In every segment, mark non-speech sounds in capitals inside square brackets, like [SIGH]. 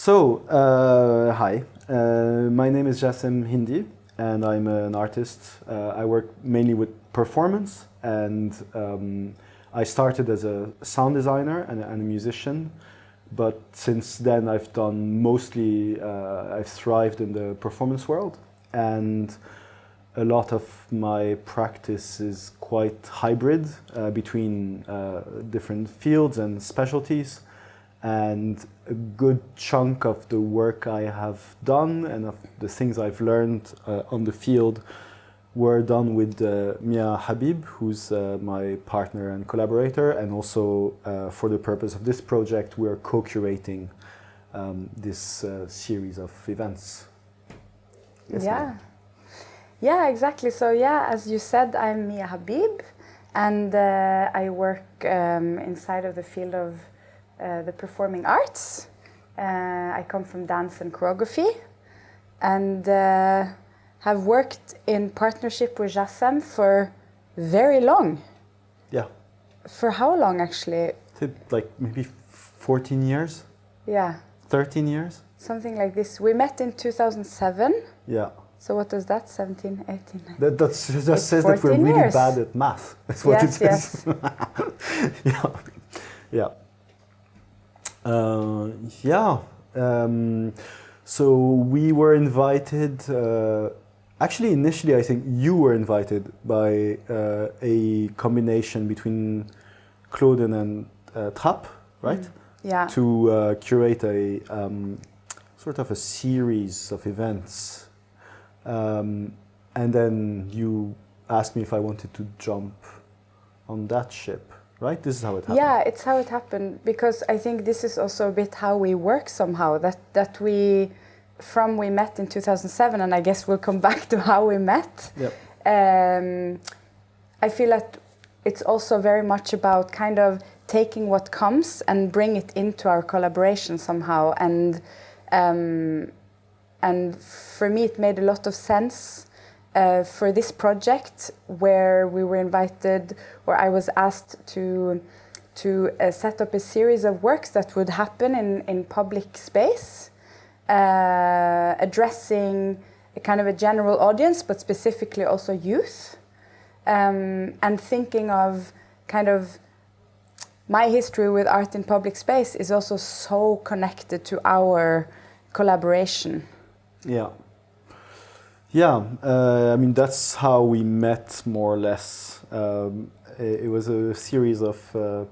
So, uh, hi, uh, my name is Jassem Hindi and I'm an artist. Uh, I work mainly with performance and um, I started as a sound designer and, and, a musician but since then I've done mostly, uh, I've thrived in the performance world and a lot of my practice is quite hybrid uh, between uh, different fields and specialties and a good chunk of the work I have done and of the things I've learned uh, on the field were done with uh, Mia Habib, who's uh, my partner and collaborator, and also uh, for the purpose of this project, we are co-curating um, this uh, series of events. Yes, yeah. Yeah, exactly. So yeah, as you said, I'm Mia Habib, and uh, I work um, inside of the field of uh, the performing arts. Uh, I come from dance and choreography and uh, have worked in partnership with Jassem for very long. Yeah. For how long actually? Like maybe 14 years? Yeah. 13 years? Something like this. We met in 2007. Yeah. So what does that, 17, 18? 19? That that's, just says that we're really years. bad at math. [LAUGHS] That's what yes, it says. Yes. [LAUGHS] yeah. Yeah. Uh, yeah. Um, so we were invited, uh, actually initially I think you were invited by uh, a combination between Kloden and uh, Trapp, right? Mm. Yeah. To uh, curate a um, sort of a series of events. Um, and then you asked me if I wanted to jump on that ship right? This is how it happened. Yeah, it's how it happened because I think this is also a bit how we work somehow. That that we, from we met in 2007, and I guess we'll come [LAUGHS] back to how we met. Yep. Um, I feel that it's also very much about kind of taking what comes and bring it into our collaboration somehow. And um, and for me, it made a lot of sense uh, for this project where we were invited, or I was asked to to uh, set up a series of works that would happen in, in public space, uh, addressing a kind of a general audience, but specifically also youth, um, and thinking of kind of my history with art in public space is also so connected to our collaboration. Yeah. Yeah, uh, I mean, that's how we met more or less. Um, it, it, was a series of uh,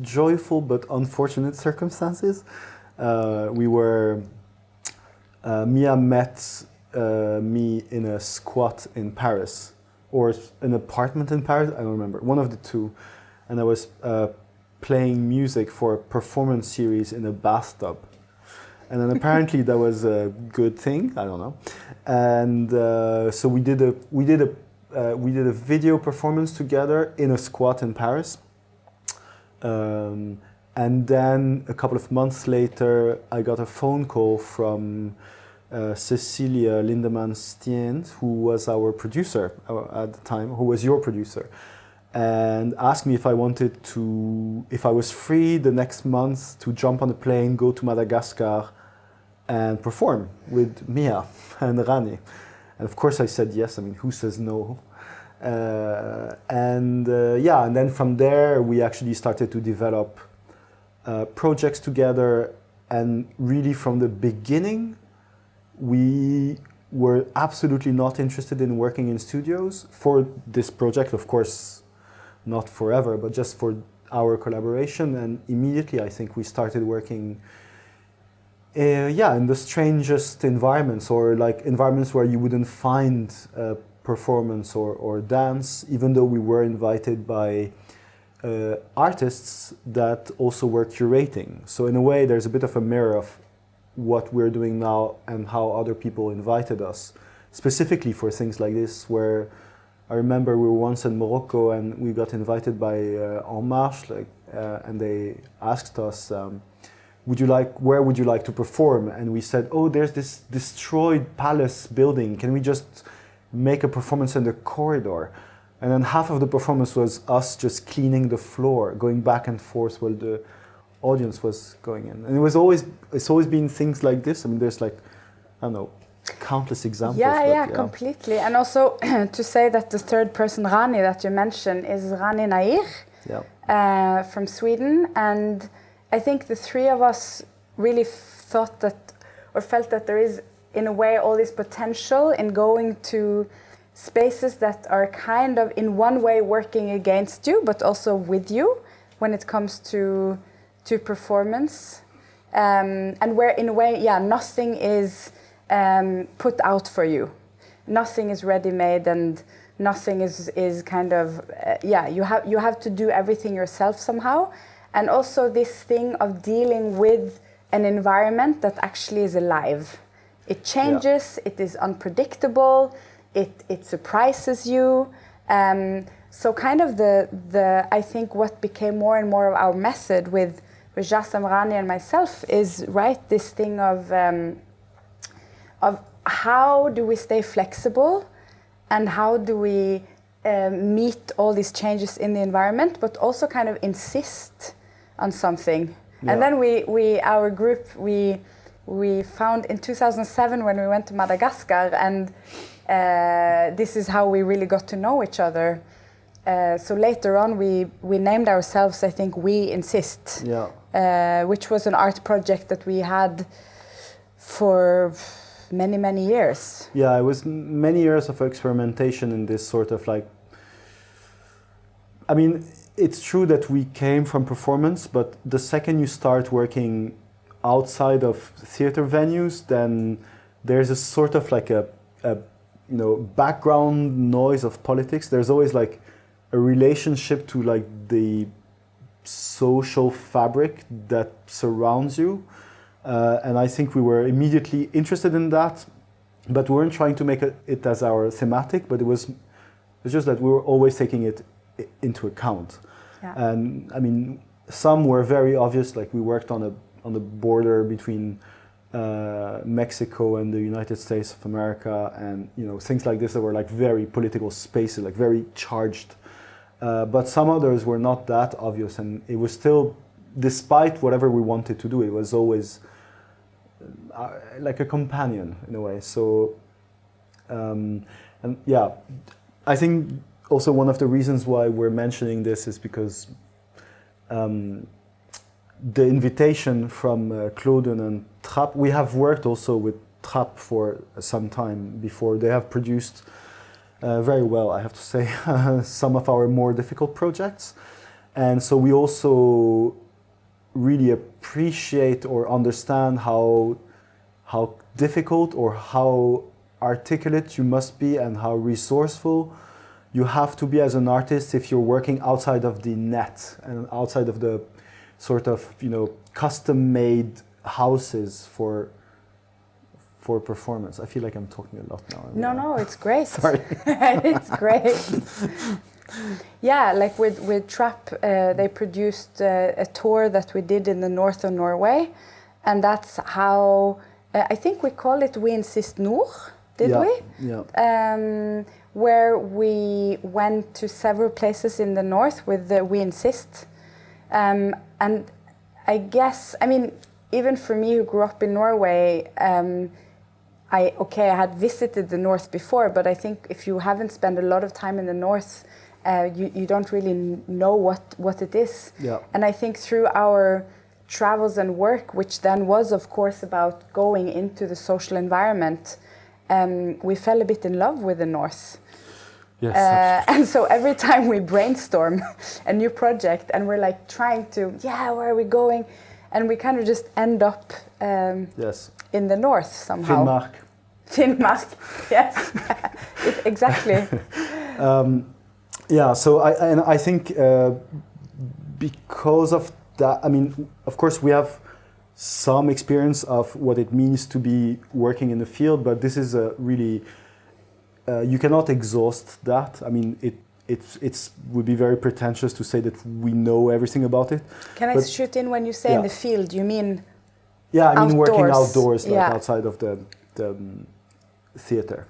joyful but unfortunate circumstances. Uh, we were, uh, Mia met uh, me in a squat in Paris, or an apartment in Paris, I don't remember, one of the two. And I was uh, playing music for a performance series in a bathtub. And then apparently that was a good thing. I don't know. And uh, so we did a we did a uh, we did a video performance together in a squat in Paris. Um, and then a couple of months later, I got a phone call from uh, Cecilia Lindemann Stient, who was our producer uh, at the time, who was your producer, and asked me if I wanted to, if I was free the next month to jump on a plane, go to Madagascar, and perform with Mia [LAUGHS] and Rani. And of course I said yes, I mean, who says no? Uh, and uh, yeah, and then from there we actually started to develop uh, projects together and really from the beginning we were absolutely not interested in working in studios for this project, of course not forever, but just for our collaboration and immediately I think we started working uh, yeah, in the strangest environments or like environments where you wouldn't find uh, performance or, or dance, even though we were invited by uh, artists that also were curating. So in a way, there's a bit of a mirror of what we're doing now and how other people invited us, specifically for things like this, where I remember we were once in Morocco and we got invited by uh, En Marche, like, uh, and they asked us, um, would you like, where would you like to perform? And we said, oh, there's this destroyed palace building. Can we just make a performance in the corridor? And then half of the performance was us just cleaning the floor, going back and forth while the audience was going in, and it was always it's always been things like this. I mean, there's like I don't know countless examples. Yeah, but yeah, completely. And also [CLEARS THROAT] to say that the third person Rani that you mentioned is Rani Nair Yeah. uh, from Sweden, and I think the three of us really thought that or felt that there is in a way all this potential in going to spaces that are kind of in one way working against you but also with you when it comes to to performance. Um, and where in a way yeah nothing is um, put out for you. Nothing is ready made and nothing is is kind of uh, yeah you have you have to do everything yourself somehow and also this thing of dealing with an environment that actually is alive. It changes it is unpredictable it it surprises you. Um, so kind of the the i think what became more and more of our method with with Jassem Rani and myself is right this thing of um, of how do we stay flexible and how do we um, meet all these changes in the environment, but also kind of insist on something. Yeah. And then we, we, our group, we, we found in 2007 when we went to Madagascar, and uh, this is how we really got to know each other. Uh, so later on, we, we named ourselves, I think, We Insist, Yeah. uh, which was an art project that we had for many, many years. Yeah, it was many years of experimentation in this sort of like. I mean, it's true that we came from performance, but the second you start working outside of theater venues, then there's a sort of like a, a you know background noise of politics. There's always like a relationship to like the social fabric that surrounds you. Uh, and I think we were immediately interested in that, but we weren't trying to make it, it as our thematic, but it was it's just that we were always taking it into account. And I mean, some were very obvious, like we worked on a on the border between uh, Mexico and the United States of America, and you know things like this that were like very political spaces, like very charged. Uh, but some others were not that obvious, and it was still, despite whatever we wanted to do, it was always uh, like a companion in a way. So, um, and yeah, I think also one of the reasons why we're mentioning this is because um, the invitation from uh, and Trapp, we have worked also with Trapp for some time before. They have produced uh, very well, I have to say, [LAUGHS] some of our more difficult projects. And so we also really appreciate or understand how how difficult or how articulate you must be and how resourceful you have to be as an artist if you're working outside of the net and outside of the sort of you know custom made houses for for performance. I feel like I'm talking a lot now. No, no, it's great. [LAUGHS] Sorry. [LAUGHS] it's great. yeah, like with with Trapp, uh, they produced uh, a tour that we did in the north of Norway, and that's how uh, I think we call it We Insist Nord. Did yeah, we? Yeah. um, where we went to several places in the north with the We Insist. Um, and I guess, I mean, even for me who grew up in Norway, um, I okay, I had visited the north before, but I think if you haven't spent a lot of time in the north, uh, you, you don't really know what, what it is. Yeah. And I think through our travels and work, which then was, of course, about going into the social environment, um, we fell a bit in love with the North. Yes. Uh, [LAUGHS] and so every time we brainstorm [LAUGHS] a new project and we're like trying to, yeah, where are we going? And we kind of just end up um, yes. in the North somehow. Finnmark. Finnmark, [LAUGHS] yes, it, exactly. Um, yeah, so I and I think uh, because of that, I mean, of course, we have some experience of what it means to be working in the field, but this is a really uh, you cannot exhaust that. I mean, it it's it's would be very pretentious to say that we know everything about it. Can I shoot in when you say in the field, you mean Yeah, I mean working Outdoors, outdoors, like yeah. outside of the, the um, theater.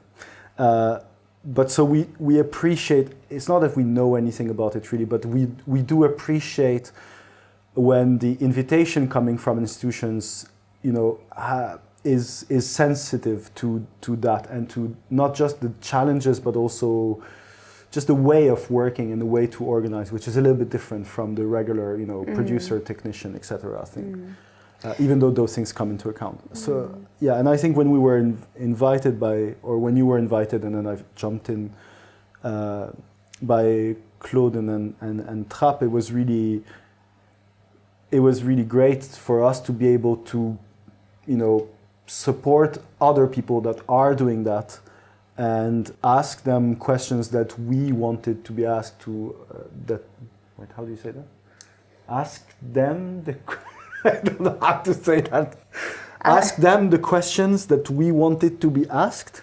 Uh, but so we, we appreciate. It's not that we know anything about it really, but we we do appreciate when the invitation coming from institutions, you know, is is sensitive to to that and to not just the challenges but also just the way of working and the way to organize, which is a little bit different from the regular, you know, mm. producer, technician, etc. I think, mm. uh, even though those things come into account. Mm. So yeah, and I think when we were in, invited by, or when you were invited, and then I jumped in uh, by Claude and and, and Trapp, it was really, it was really great for us to be able to, you know, support other people that are doing that and ask them questions that we wanted to be asked to uh, that wait how do you say that? Ask them the [LAUGHS] I don't know how to say that. Uh, ask them the questions that we wanted to be asked.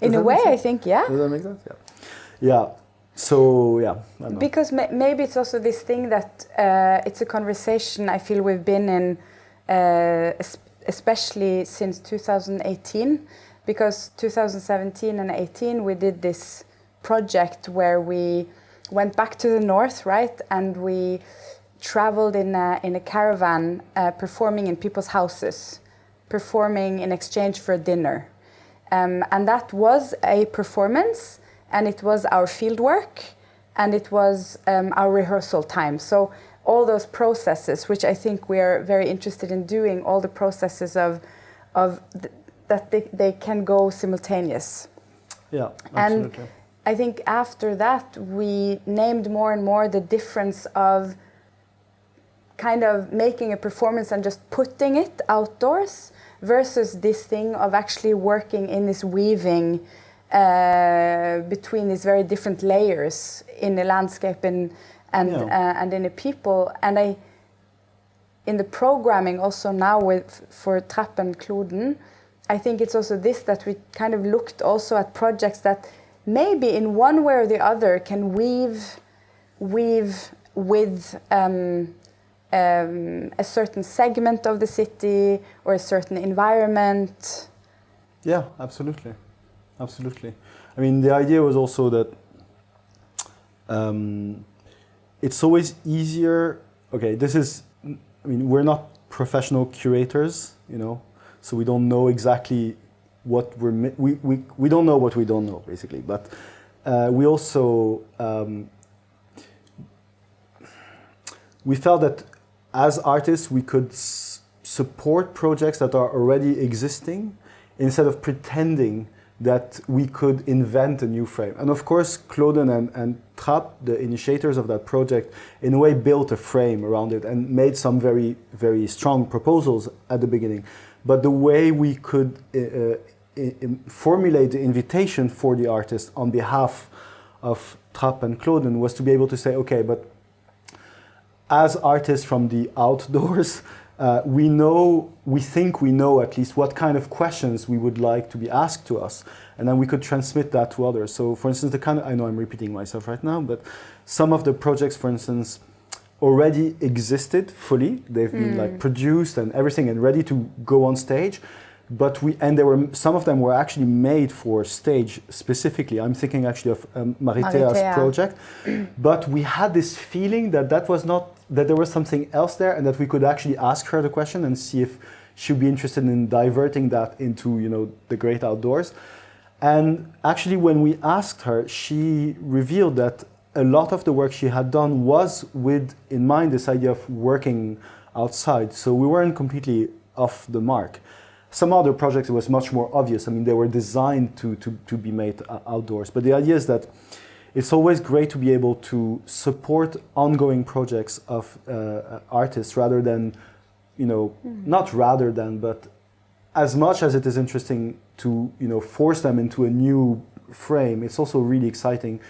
Does in a way I think yeah. Does that make sense? Yeah. Yeah so yeah because ma maybe it's also this thing that uh, it's a conversation I feel we've been in uh, especially since 2018 because 2017 and 18 we did this project where we went back to the north right? And we traveled in a, in a caravan uh, performing in people's houses performing in exchange for dinner. Um, and that was a performance and it was our field work and it was um, our rehearsal time so all those processes, which I think we are very interested in doing, all the processes of, of th that they, they can go simultaneous. Yeah, absolutely. And I think after that, we named more and more the difference of kind of making a performance and just putting it outdoors versus this thing of actually working in this weaving uh, between these very different layers in the landscape and and yeah. uh, and in the people and I in the programming also now with for Trapp and Kloden, I think it's also this that we kind of looked also at projects that maybe in one way or the other can weave weave with um, um, a certain segment of the city or a certain environment. Yeah, absolutely, absolutely. I mean, the idea was also that um, it's always easier. Okay, this is, I mean, we're not professional curators, you know, so we don't know exactly what we're, we, we, we don't know what we don't know, basically. But uh, we also, um, we felt that as artists, we could support projects that are already existing instead of pretending that we could invent a new frame. And of course, Kloden and, and Trapp, the initiators of that project, in a way built a frame around it and made some very, very strong proposals at the beginning. But the way we could uh, uh, formulate the invitation for the artist on behalf of Trapp and Kloden was to be able to say, okay, but as artists from the outdoors, uh, we know, we think we know at least what kind of questions we would like to be asked to us, and then we could transmit that to others. So for instance, the kind of, I know I'm repeating myself right now, but some of the projects, for instance, already existed fully. They've mm. been like hmm. produced and everything and ready to go on stage. But we, and there were, some of them were actually made for stage specifically. I'm thinking actually of um, Maritea's Maritea. project. [CLEARS THROAT] but we had this feeling that that was not that there was something else there and that we could actually ask her the question and see if she'd be interested in diverting that into you know the great outdoors. And actually when we asked her, she revealed that a lot of the work she had done was with in mind this idea of working outside. So we weren't completely off the mark. Some other projects it was much more obvious. I mean, they were designed to, to, to be made outdoors. But the idea is that it's always great to be able to support ongoing projects of uh, artists rather than, you know, mm. not rather than, but as much as it is interesting to, you know, force them into a new frame, it's also really exciting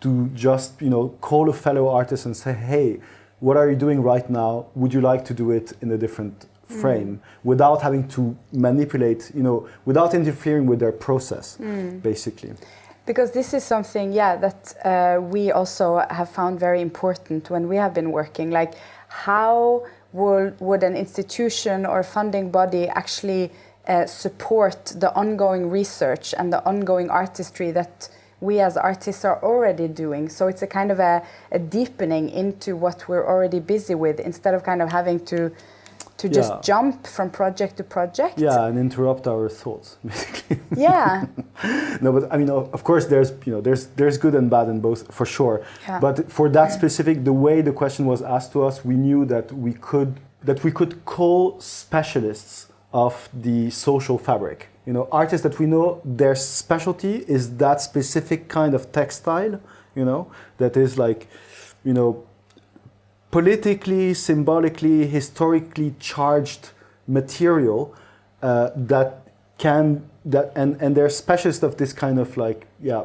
to just, you know, call a fellow artist and say, hey, what are you doing right now? Would you like to do it in a different hmm. frame mm. without having to manipulate, you know, without interfering with their process, mm. basically. Because this is something, yeah, that uh, we also have found very important when we have been working. Like, how would, would an institution or funding body actually uh, support the ongoing research and the ongoing artistry that we as artists are already doing. So it's a kind of a, a deepening into what we're already busy with instead of kind of having to to just Yeah. jump from project to project. Yeah, and interrupt our thoughts, [LAUGHS] basically. Yeah. [LAUGHS] no, but I mean, of course, there's you know, there's there's good and bad in both for sure. Yeah. But for that specific, the way the question was asked to us, we knew that we could that we could call specialists of the social fabric. You know, artists that we know their specialty is that specific kind of textile. You know, that is like, you know, politically, symbolically, historically charged material uh, that can that and and they're specialists of this kind of like yeah,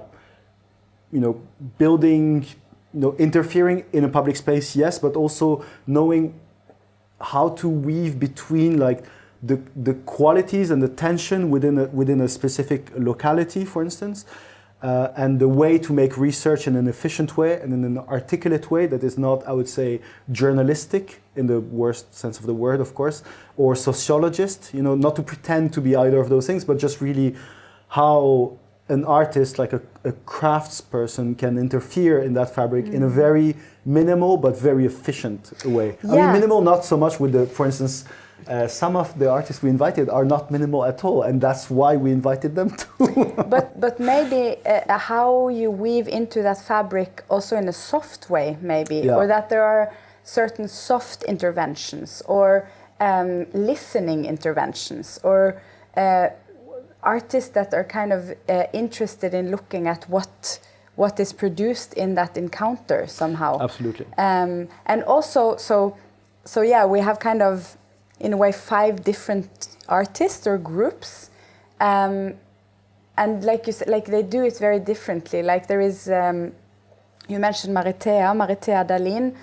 you know, building, you know, interfering in a public space, yes, but also knowing how to weave between like the the qualities and the tension within a within a specific locality, for instance. Uh, and the way to make research in an efficient way and in an articulate way that is not, I would say, journalistic in the worst sense of the word, of course, or sociologist, you know, not to pretend to be either of those things, but just really how an artist, like a, a craftsperson, can interfere in that fabric in a very minimal but very efficient way. I mean, minimal not so much with the, for instance, uh, some of the artists we invited are not minimal at all, and that's why we invited them [LAUGHS] too. but but maybe uh, how you weave into that fabric also in a soft way maybe Yeah. or that there are certain soft interventions or um, listening interventions or uh, artists that are kind of uh, interested in looking at what what is produced in that encounter somehow Absolutely. um, and also so so yeah we have kind of in a way five different artists or groups. Um, and like you said like they do it very differently. Like there is um, you mentioned maritea Maritea Dæhlin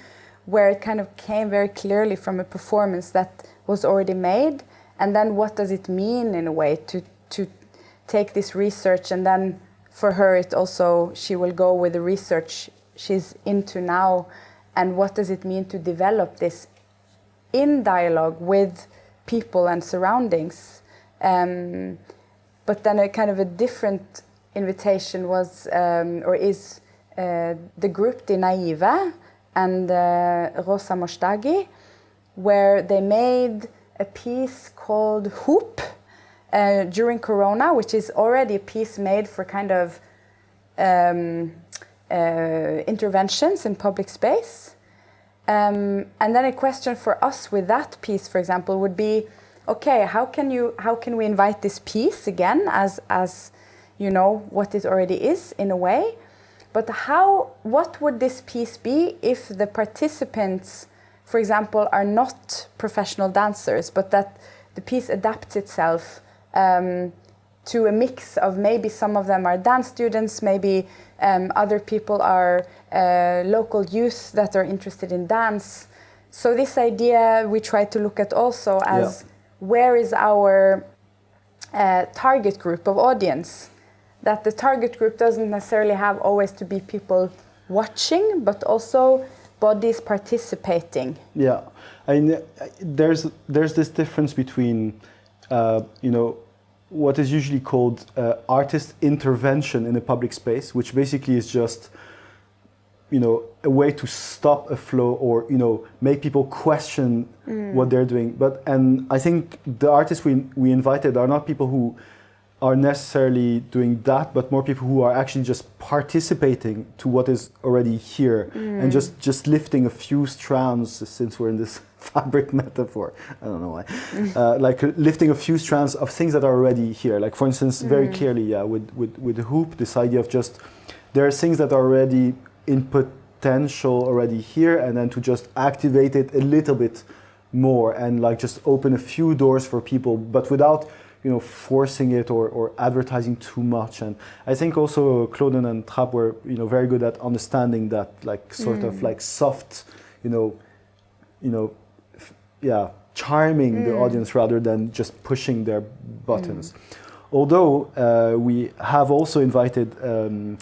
where it kind of came very clearly from a performance that was already made. And then what does it mean in a way to to take this research? And then for her it also she will go with the research she's into now. And what does it mean to develop this in dialogue with people and surroundings um, but then a kind of a different invitation was um, or is uh, the group De Naive and uh, Rosa Moshtagi where they made a piece called Hoop uh, during Corona, which is already a piece made for kind of um, uh, interventions in public space. Um, and then a question for us with that piece, for example, would be, okay, how can you, how can we invite this piece again as, as you know, what it already is in a way, but how, what would this piece be if the participants, for example, are not professional dancers, but that the piece adapts itself um, to a mix of maybe some of them are dance students, maybe um, other people are uh, local youth that are interested in dance. So this idea we try to look at also as where is our uh, target group of audience? That the target group doesn't necessarily have always to be people watching, but also bodies participating. Yeah, I mean, uh, there's there's this difference between, uh, you know, what is usually called uh, artist intervention in a public space, which basically is just, you know, a way to stop a flow or you know make people question what they're doing. But and I think the artists we we invited are not people who are necessarily doing that, but more people who are actually just participating to what is already here and just just lifting a few strands. Since we're in this [LAUGHS] fabric metaphor, I don't know why, [LAUGHS] uh, like lifting a few strands of things that are already here. Like for instance, very clearly, yeah, with with with the hoop, this idea of just there are things that are already in potential already here, and then to just activate it a little bit more and like just open a few doors for people, but without you know forcing it or, or advertising too much. And I think also Kloden and Trapp were you know very good at understanding that like sort of like soft, you know, you know, yeah, charming the audience rather than just pushing their buttons. Although uh, we have also invited. Um,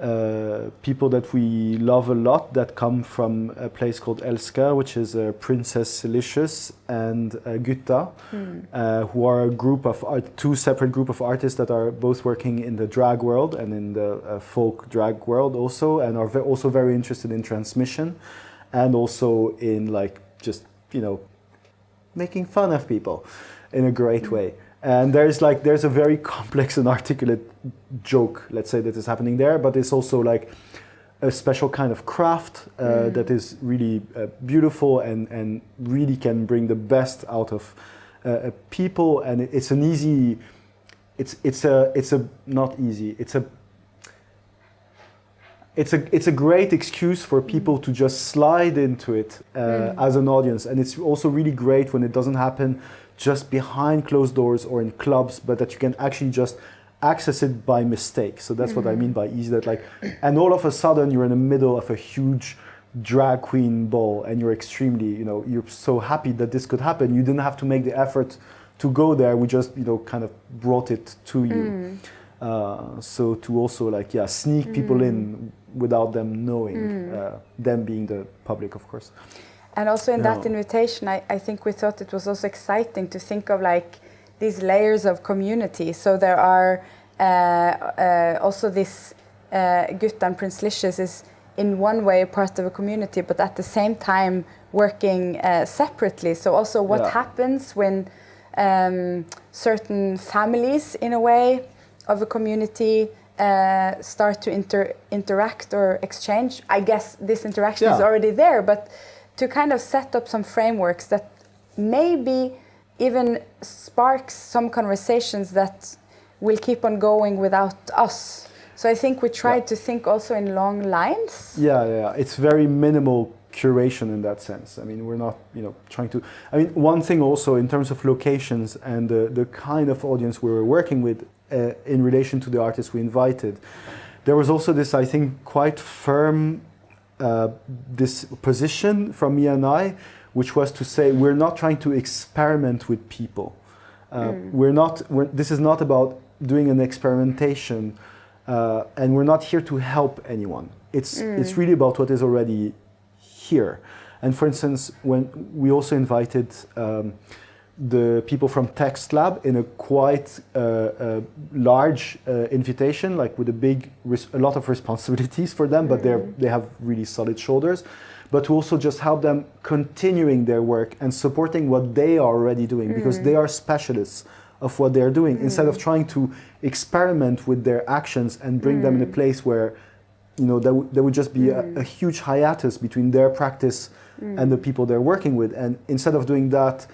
uh, people that we love a lot that come from a place called Elska, which is uh, Princess Delicious and uh, Gutta, uh, who are a group of art, two separate group of artists that are both working in the drag world and in the uh, folk drag world also, and are ve- also very interested in transmission, and also in like just you know making fun of people in a great way. And there's like there's a very [LAUGHS] complex and articulate joke, let's say, that is happening there, but it's also like a special kind of craft uh, that is really uh, beautiful and, and really can bring the best out of uh, uh, people. And it's an easy, it's it's a it's a not easy. It's a it's a it's a great excuse for people to just slide into it uh, as an audience, and it's also really great when it doesn't happen just behind closed doors or in clubs, but that you can actually just access it by mistake. So that's what I mean by easy. That like, and all of a sudden you're in the middle of a huge drag queen ball, and you're extremely you know you're so happy that this could happen. You didn't have to make the effort to go there. We just you know kind of brought it to you. Uh, so to also like yeah sneak people in without them knowing uh, them being the public of course And also in that invitation, I, I think we thought it was also exciting to think of like these layers of community. So there are uh, uh, also this uh, Gutta and Prince Licious is in one way part of a community, but at the same time working uh, separately. So also what Yeah. happens when um, certain families, in a way, of a community uh, start to inter- interact or exchange. I guess this interaction is already there, but to kind of set up some frameworks that maybe even sparks some conversations that will keep on going without us. So I think we tried to think also in long lines. yeah yeah yeah. it's very minimal curation in that sense i mean we're not you know trying to i mean one thing also in terms of locations and the, the kind of audience we were working with uh, in relation to the artists we invited there was also this i think quite firm uh, this position from me and I, which was to say we're not trying to experiment with people. Uh, We're not. We're, this is not about doing an experimentation, uh, and we're not here to help anyone. It's it's really about what is already here. And for instance, when we also invited um, the people from Text Lab in a quite uh, uh, large uh, invitation, like with a big, a lot of responsibilities for them, but they're they have really solid shoulders. But to also just help them continuing their work and supporting what they are already doing because they are specialists of what they're doing instead of trying to experiment with their actions and bring them in a place where you know there, there would just be a, a huge hiatus between their practice and the people they're working with. And instead of doing that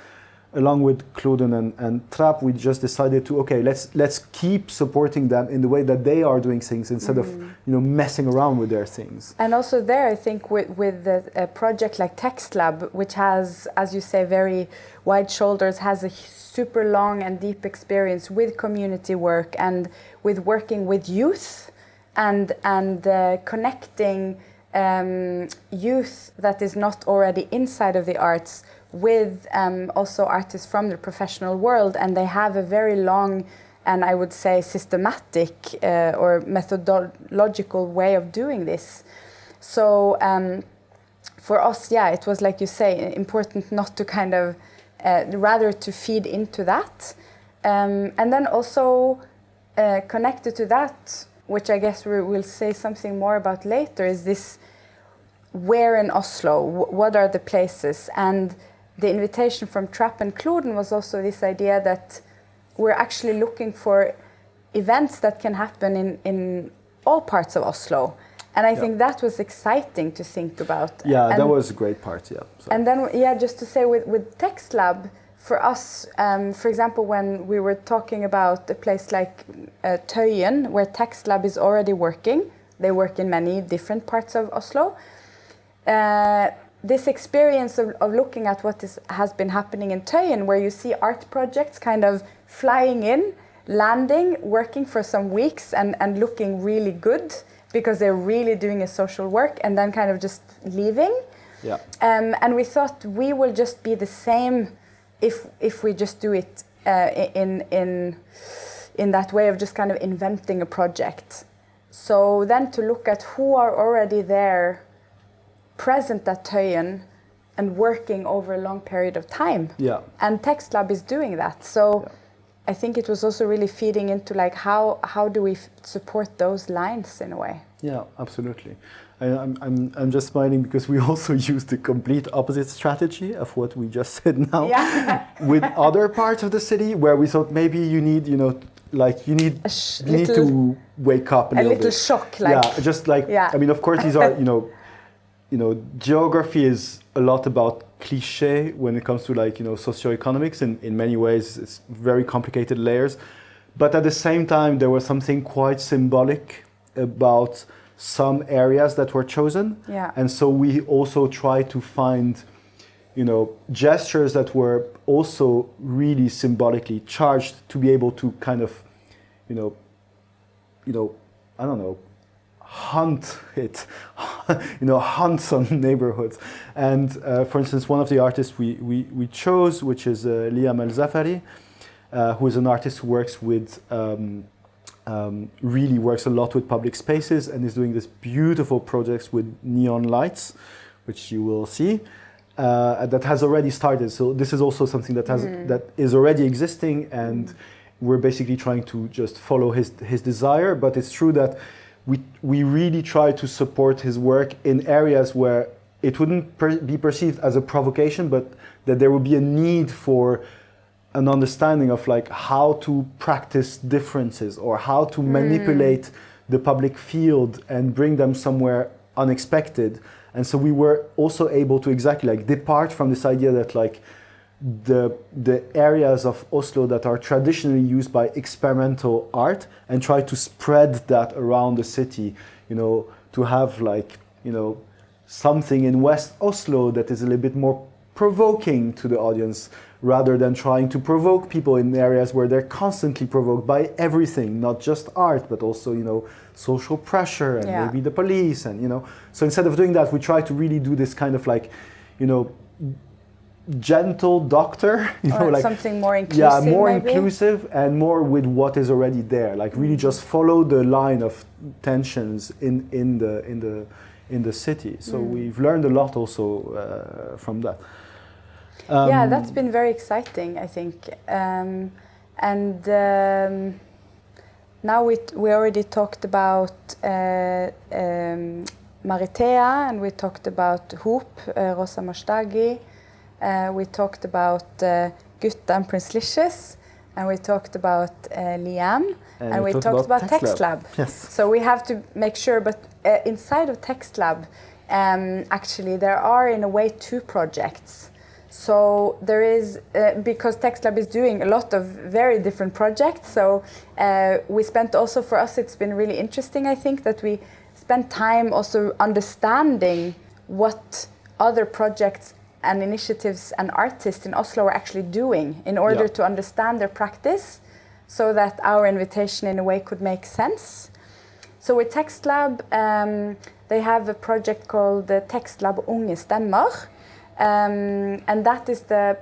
along with Kloden and, and Trapp we just decided to okay let's let's keep supporting them in the way that they are doing things instead of you know messing around with their things. And also there, I think with, with the, a project like Text Lab, which has, as you say, very wide shoulders, has a super long and deep experience with community work and with working with youth and, and uh, connecting um, youth that is not already inside of the arts with um, also artists from the professional world. And they have a very long and I would say systematic uh, or methodological way of doing this. So um, for us, yeah, it was like you say, important not to kind of uh, rather to feed into that, um, and then also uh, connected to that, which I guess we will say something more about later, is this where in Oslo, wh- what are the places, and the invitation from Trapp and Kloden was also this idea that we're actually looking for events that can happen in, in all parts of Oslo. And I Yeah. think that was exciting to think about. yeah that And- was a great part yeah so. and then, yeah, just to say with, with Text Lab, for us, um, for example, when we were talking about a place like uh, Tøyen, where Text Lab is already working, they work in many different parts of Oslo. Uh, this experience of, of looking at what is, has been happening in Tøyen, where you see art projects kind of flying in, landing, working for some weeks, and, and looking really good because they're really doing a social work, and then kind of just leaving. yeah Um, and we thought we will just be the same if if we just do it uh, in in in that way of just kind of inventing a project. so then to look at who are already there, present at Tøyen, and working over a long period of time. Yeah. And Text Lab is doing that. So Yeah. I think it was also really feeding into like how how do we f- support those lines in a way. Yeah, absolutely. I, I'm, I'm, I'm just smiling because we [LAUGHS] also use the complete opposite strategy of what we just [LAUGHS] said now Yeah. [LAUGHS] with other parts of the city where we thought maybe you need, you know, like you need, you need to wake up a, A little, little bit. shock, like yeah, just like Yeah. I mean, of course, these are you know, you know, geography is a lot about cliche when it comes to like you know socioeconomics. In in many ways, it's very complicated layers, but at the same time, there was something quite symbolic about some areas that were chosen, Yeah. and so we also try to find. You know, gestures that were also really symbolically charged to be able to kind of, you know, you know, I don't know, hunt it, [LAUGHS] you know, hunt some [LAUGHS] neighborhoods. And uh, for instance, one of the artists we, we, we chose, which is uh, Liam El Zafari, uh, who is an artist who works with, um, um, really works a lot with public spaces and is doing this beautiful projects with neon lights, which you will see. Uh, that has already started. So this is also something that has that is already existing, and we're basically trying to just follow his his desire. But it's true that we we really try to support his work in areas where it wouldn't per- be perceived as a provocation, but that there would be a need for an understanding of like how to practice differences or how to mm. manipulate the public field and bring them somewhere unexpected. And so we were also able to exactly like depart from this idea that like the the areas of Oslo that are traditionally used by experimental art and try to spread that around the city you know to have like you know something in West Oslo that is a little bit more provoking to the audience rather than trying to provoke people in areas where they're constantly provoked by everything not just art but also you know social pressure and Yeah. maybe the police and you know so instead of doing that we try to really do this kind of like you know gentle doctor [LAUGHS] you know like something more inclusive. yeah more maybe. inclusive and more with what is already there like really just follow the line of tensions in in the in the in the city so Mm. we've learned a lot also uh, from that yeah, Um, that's been very exciting, I think. Um, and um, now we, we already talked about uh, um, Maritea and we talked about Hoop, uh, Rosa Mashtagi. Uh, we talked about uh, Gutta and Prince Licious. And we talked about uh, Liam. And, we talked, about, Textlab. Yes So we have to make sure, but uh, inside of TextLab, um, actually, there are in a way two projects. So there is, uh, because Text Lab is doing a lot of very different projects. So uh, we spent also, for us, it's been really interesting, I think, that we spent time also understanding what other projects and initiatives and artists in Oslo are actually doing in order Yeah. to understand their practice so that our invitation in a way could make sense. So with Text Lab, um, they have a project called the Text Lab Unge Stemmer. Um, and that is the,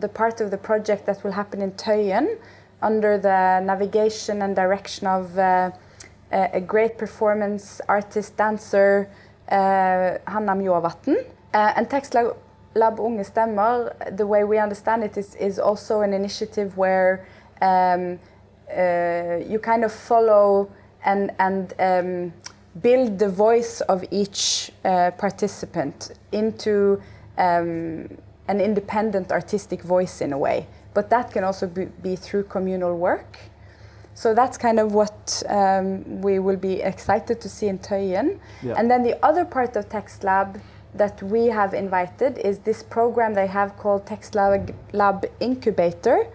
the part of the project that will happen in Tøyen under the navigation and direction of uh, a, great performance artist, dancer, uh, Hanna Mjåvatn. Uh, and Text Lab, Lab Unge Stemmer, the way we understand it, is, is also an initiative where um, uh, you kind of follow and, and um, build the voice of each uh, participant into um, an independent artistic voice in a way. But that can also be, be through communal work. So that's kind of what um, we will be excited to see in Tøyen. Yeah. And then the other part of Text Lab that we have invited is this program they have called Text Lab, Lab Incubator,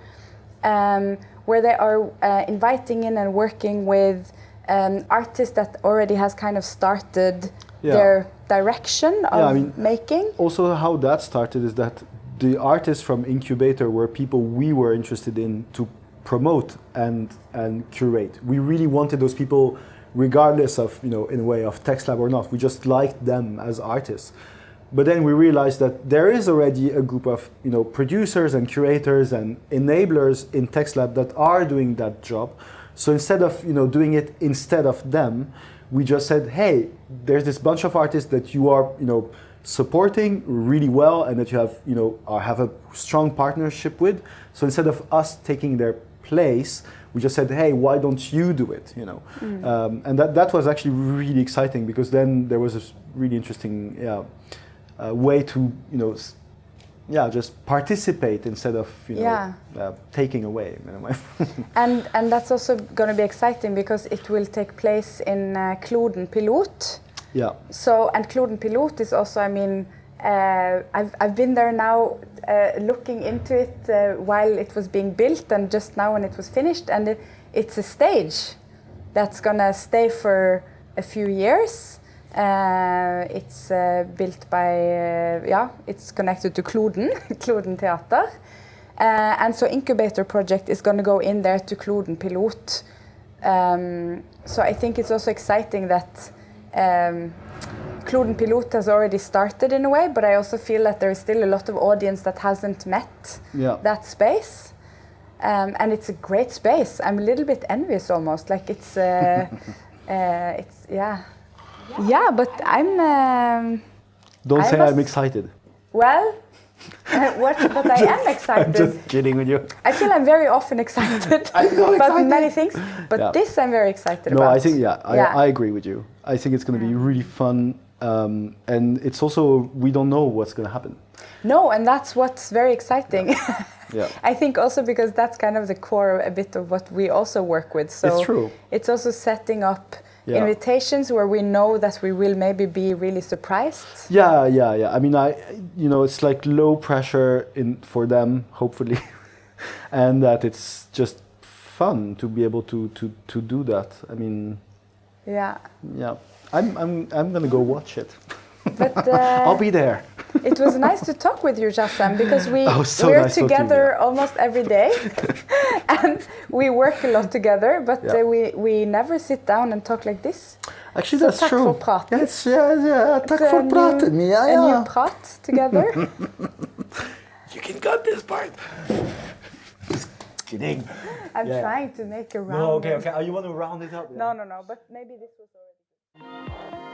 um, where they are uh, inviting in and working with um, artists that already has kind of started Yeah. their direction of I mean- making. also how that started is that the artists from incubator were people we were interested in to promote and and curate. We really wanted those people regardless of you know in a way of text lab or not we just liked them as artists. But then we realized that there is already a group of you know producers and curators and enablers in text lab that are doing that job. So instead of you know doing it instead of them, we just said, hey, there's this bunch of artists that you are you know supporting really well and that you have you know uh, have a strong partnership with. So instead of us taking their place, we just said, hey, why don't you do it? You know, um, and that that was actually really exciting because then there was this really interesting yeah, uh, way to you know. Yeah, just participate instead of you know Yeah. uh, taking away. You [LAUGHS] know, And, and that's also going to be exciting because it will take place in uh, Kloden Pilot. yeah, So, and Kloden Pilot is also, I mean, uh, I've, I've been there now uh, looking into it uh, while it was being built and just now when it was finished. And it, it's a stage that's going to stay for a few years. Uh, it's uh, built by, uh, yeah, it's connected to Kloden, [LAUGHS] Kloden Theater. Uh, and so Incubator Project is going to go in there to Kloden Pilot. Um, so I think it's also exciting that um, Kloden Pilot has already started in a way, but I also feel that there is still a lot of audience that hasn't met yeah. that space. Um, and it's a great space. I'm a little bit envious almost. Like it's, [LAUGHS] it's yeah, yeah. But I'm um, Don't I say was- I'm excited. well. uh, what, but I am excited. [LAUGHS] I'm just kidding with you. I feel I'm very often excited [LAUGHS] about excited. many things, but Yeah. this I'm very excited No, about. No, I think yeah, I, Yeah. I agree with you. I think it's going to be really fun, um, and it's also we don't know what's going to happen. No, and that's what's very exciting. [LAUGHS] Yeah, I think also because that's kind of the core a bit of what we also work with. So it's true. it's also setting up Yeah. invitations where we know that we will maybe be really surprised. Yeah, yeah, yeah. I mean, I you know, it's like low pressure in for them, hopefully, [LAUGHS] and that it's just fun to be able to to to do that. I mean, Yeah, yeah. I'm I'm I'm gonna go watch it. [LAUGHS] but uh, [LAUGHS] I'll be there. [LAUGHS] it was nice to talk with you, Jassem, because we Oh, so we're nice talking to you. together almost every day, [LAUGHS] and we work a lot together. But Yeah. uh, we we never sit down and talk like this. Actually, that's tack true. för praten. Yes, yeah, yeah. Tack It's a för new- praten. Ja, A ja. new prat together. You can cut this part. Just kidding. I'm Yeah. trying to make a round. No, okay, okay. Oh, you want to round it up? No, no, no. But maybe this was already.